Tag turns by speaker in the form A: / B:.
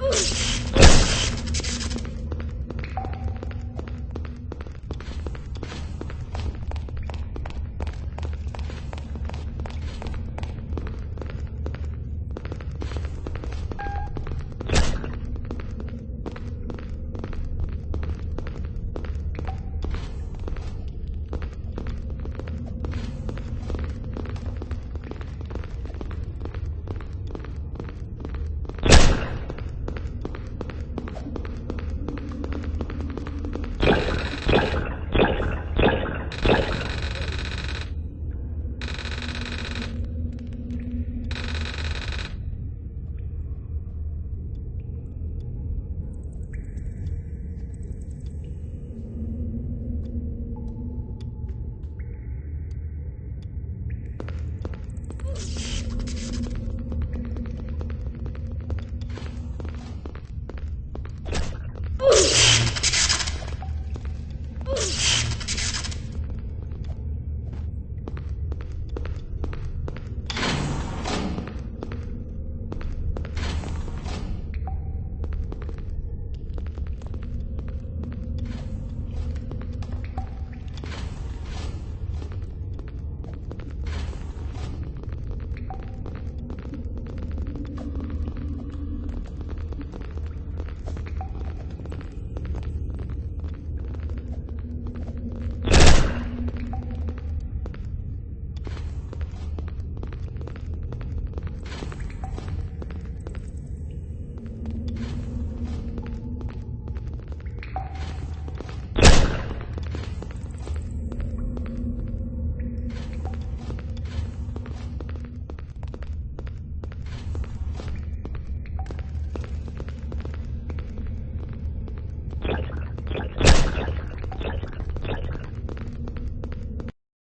A: Ugh. Oh,